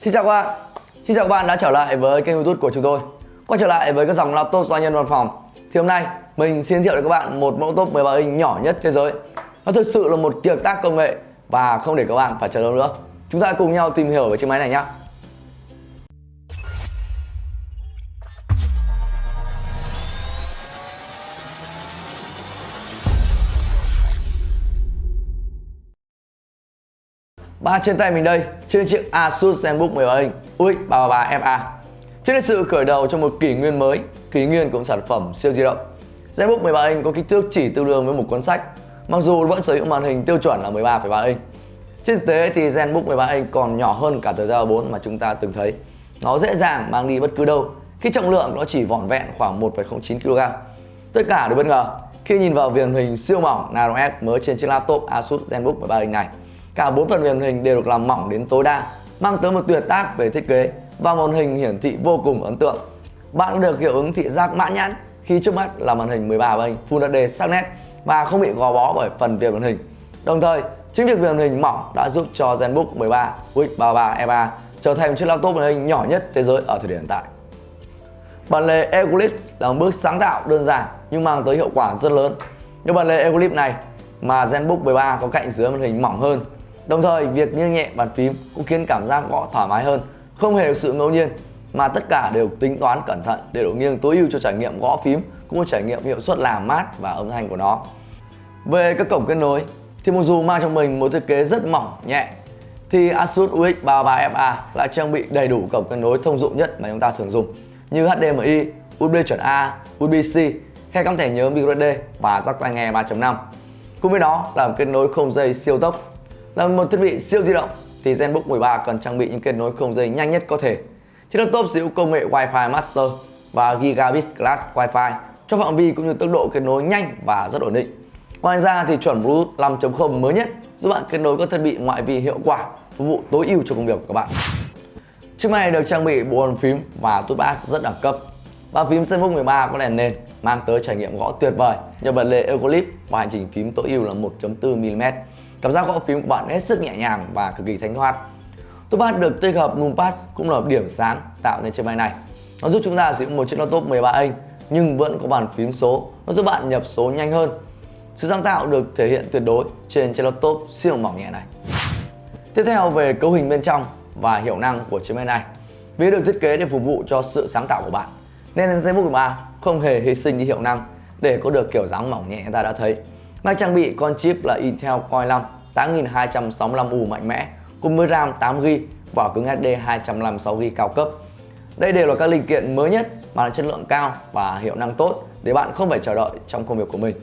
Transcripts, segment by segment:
Xin chào các bạn. Xin chào các bạn đã trở lại với kênh youtube của chúng tôi. Quay trở lại với các dòng laptop doanh nhân văn phòng. Thì hôm nay mình xin giới thiệu đến các bạn một mẫu laptop 13 inch nhỏ nhất thế giới. Nó thực sự là một kiệt tác công nghệ Và không để các bạn phải chờ lâu nữa. Chúng ta cùng nhau tìm hiểu về chiếc máy này nhé Ba trên tay mình đây, trên chiếc Asus ZenBook 13 inch UX 333 FA. Trước là sự khởi đầu cho một kỷ nguyên mới, kỷ nguyên của sản phẩm siêu di động. ZenBook 13 inch có kích thước chỉ tương đương với một cuốn sách, mặc dù vẫn sở hữu màn hình tiêu chuẩn là 13,3 inch. Trên thực tế thì ZenBook 13 inch còn nhỏ hơn cả tờ Giao 4 mà chúng ta từng thấy. Nó dễ dàng mang đi bất cứ đâu, khi trọng lượng nó chỉ vỏn vẹn khoảng 1,09 kg. Tất cả đều bất ngờ khi nhìn vào viền hình siêu mỏng Nano S mới trên chiếc laptop Asus ZenBook 13 inch này. Cả bốn phần mềm hình đều được làm mỏng đến tối đa, mang tới một tuyệt tác về thiết kế và màn hình hiển thị vô cùng ấn tượng. Bạn được hiệu ứng thị giác mãn nhãn khi trước mắt là màn hình 13 inch Full HD sắc nét và không bị gò bó bởi phần viền màn hình. Đồng thời, chính việc viền màn hình mỏng đã giúp cho ZenBook 13 U33E3 trở thành chiếc laptop màn hình nhỏ nhất thế giới ở thời điểm hiện tại. Bản lề Eclipse là một bước sáng tạo đơn giản nhưng mang tới hiệu quả rất lớn. Như bản lề Eclipse này mà ZenBook 13 có cạnh dưới màn hình mỏng hơn Đồng thời, việc nghiêng nhẹ bàn phím cũng khiến cảm giác gõ thoải mái hơn, không hề sự ngẫu nhiên mà tất cả đều tính toán cẩn thận để độ nghiêng tối ưu cho trải nghiệm gõ phím cũng như trải nghiệm hiệu suất làm mát và âm thanh của nó. Về các cổng kết nối thì mặc dù mang trong mình một thiết kế rất mỏng nhẹ thì Asus UX 33FA lại trang bị đầy đủ cổng kết nối thông dụng nhất mà chúng ta thường dùng như HDMI, USB chuẩn A, USB-C, khe cắm thẻ nhớ microSD và jack tai nghe 3.5. Cùng với đó là kết nối không dây siêu tốc là một thiết bị siêu di động thì ZenBook 13 cần trang bị những kết nối không dây nhanh nhất có thể. Chiếc laptop sử dụng công nghệ Wi-Fi Master và Gigabit Class Wi-Fi cho phạm vi cũng như tốc độ kết nối nhanh và rất ổn định. Ngoài ra thì chuẩn Bluetooth 5.0 mới nhất giúp bạn kết nối các thiết bị ngoại vi hiệu quả, phục vụ tối ưu cho công việc của các bạn. Chiếc máy được trang bị bộ bàn phím và touchpad rất đẳng cấp. Bàn phím ZenBook 13 có đèn nền mang tới trải nghiệm gõ tuyệt vời nhờ bật lề Eucalypt và hành trình phím tối ưu là 1.4 mm Cảm giác gõ phím của bạn hết sức nhẹ nhàng và cực kỳ thanh thoát. Touchpad được tích hợp numpad cũng là điểm sáng tạo nên chiếc máy này. Nó giúp chúng ta sử dụng một chiếc laptop 13 inch, nhưng vẫn có bàn phím số. Nó giúp bạn nhập số nhanh hơn. Sự sáng tạo được thể hiện tuyệt đối trên chiếc laptop siêu mỏng nhẹ này. Tiếp theo về cấu hình bên trong và hiệu năng của chiếc máy này. Vì được thiết kế để phục vụ cho sự sáng tạo của bạn, nên ZenBook 13 không hề hy sinh đi hiệu năng để có được kiểu dáng mỏng nhẹ ta đã thấy. Máy trang bị con chip là Intel Core 5 8265U mạnh mẽ, cùng với RAM 8GB và cứng HD 256GB cao cấp. Đây đều là các linh kiện mới nhất mà là chất lượng cao và hiệu năng tốt để bạn không phải chờ đợi trong công việc của mình.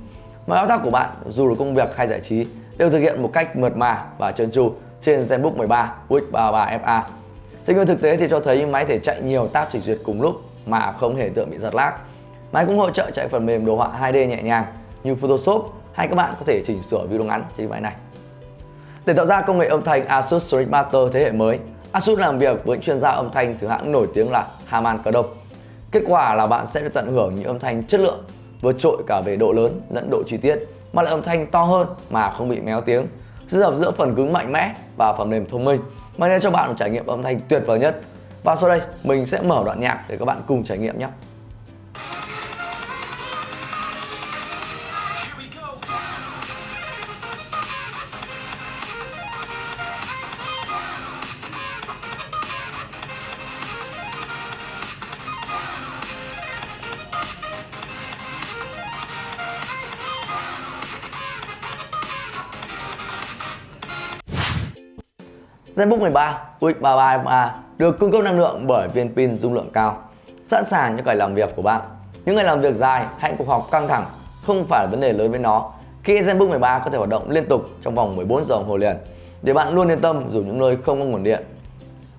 Mọi thao tác của bạn, dù là công việc hay giải trí, đều thực hiện một cách mượt mà và trơn tru trên ZenBook 13 UX33 FA. Trên nguyên thực tế thì cho thấy máy thể chạy nhiều tab trình duyệt cùng lúc mà không hề tượng bị giật lag. Máy cũng hỗ trợ chạy phần mềm đồ họa 2D nhẹ nhàng như Photoshop hay các bạn có thể chỉnh sửa video ngắn trên máy này. Để tạo ra công nghệ âm thanh Asus Sonic Master thế hệ mới, Asus làm việc với chuyên gia âm thanh từ hãng nổi tiếng là Harman Kardon. Kết quả là bạn sẽ được tận hưởng những âm thanh chất lượng, vượt trội cả về độ lớn lẫn độ chi tiết, mà lại âm thanh to hơn mà không bị méo tiếng. Sự hợp giữa phần cứng mạnh mẽ và phần mềm thông minh mang đến cho bạn một trải nghiệm âm thanh tuyệt vời nhất. Và sau đây mình sẽ mở đoạn nhạc để các bạn cùng trải nghiệm nhé. ZenBook 13 UX33A được cung cấp năng lượng bởi viên pin dung lượng cao, sẵn sàng cho ngày làm việc của bạn. Những ngày làm việc dài hay cuộc họp căng thẳng không phải là vấn đề lớn với nó khi ZenBook 13 có thể hoạt động liên tục trong vòng 14 giờ đồng hồ liền để bạn luôn yên tâm dù những nơi không có nguồn điện.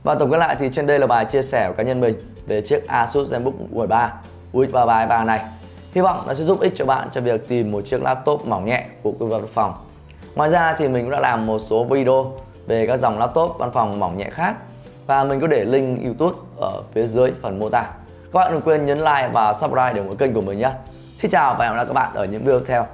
Và tổng kết lại thì trên đây là bài chia sẻ của cá nhân mình về chiếc Asus ZenBook 13 UX33 này. Hy vọng nó sẽ giúp ích cho bạn cho việc tìm một chiếc laptop mỏng nhẹ của quý văn phòng. Ngoài ra thì mình cũng đã làm một số video về các dòng laptop văn phòng mỏng nhẹ khác và mình có để link YouTube ở phía dưới phần mô tả. Các bạn đừng quên nhấn like và subscribe để ủng hộ kênh của mình nhé. Xin chào và hẹn gặp lại các bạn ở những video tiếp theo.